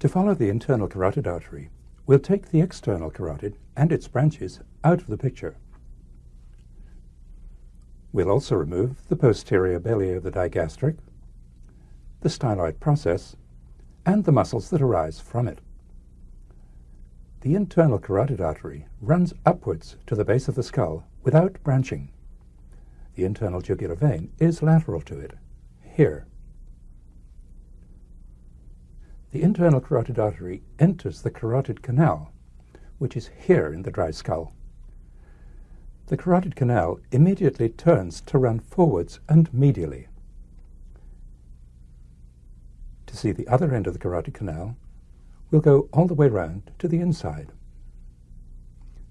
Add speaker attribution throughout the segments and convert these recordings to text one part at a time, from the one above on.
Speaker 1: To follow the internal carotid artery, we'll take the external carotid and its branches out of the picture. We'll also remove the posterior belly of the digastric, the styloid process, and the muscles that arise from it. The internal carotid artery runs upwards to the base of the skull without branching. The internal jugular vein is lateral to it, here. The internal carotid artery enters the carotid canal, which is here in the dry skull. The carotid canal immediately turns to run forwards and medially. To see the other end of the carotid canal, we'll go all the way round to the inside.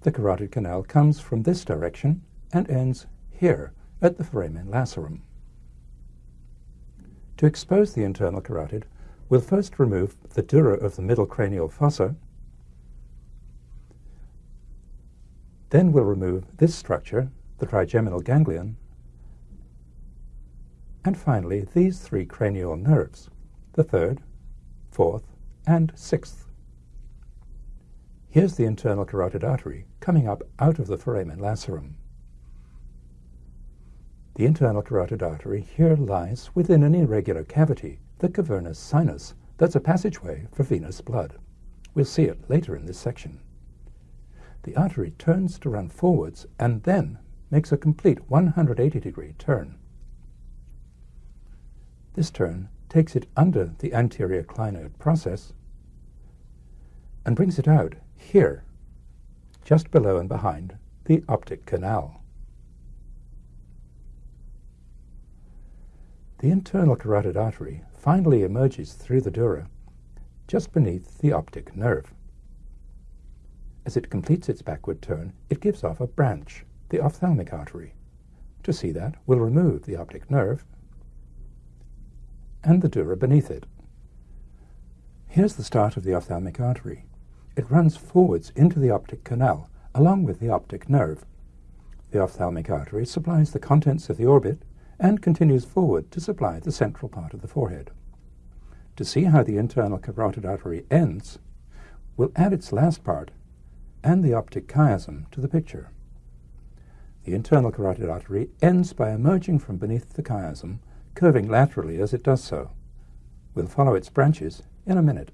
Speaker 1: The carotid canal comes from this direction and ends here at the foramen lacerum. To expose the internal carotid, we'll first remove the dura of the middle cranial fossa. Then we'll remove this structure, the trigeminal ganglion, and finally these three cranial nerves, the third, fourth, and sixth. Here's the internal carotid artery coming up out of the foramen lacerum. The internal carotid artery here lies within an irregular cavity, the cavernous sinus, that's a passageway for venous blood. We'll see it later in this section. The artery turns to run forwards and then makes a complete 180 degree turn. This turn takes it under the anterior clinoid process and brings it out here, just below and behind the optic canal. The internal carotid artery finally emerges through the dura, just beneath the optic nerve. As it completes its backward turn, it gives off a branch, the ophthalmic artery. To see that, we'll remove the optic nerve and the dura beneath it. Here's the start of the ophthalmic artery. It runs forwards into the optic canal, along with the optic nerve. The ophthalmic artery supplies the contents of the orbit and continues forward to supply the central part of the forehead. To see how the internal carotid artery ends, we'll add its last part and the optic chiasm to the picture. The internal carotid artery ends by emerging from beneath the chiasm curving laterally as it does so. We'll follow its branches in a minute.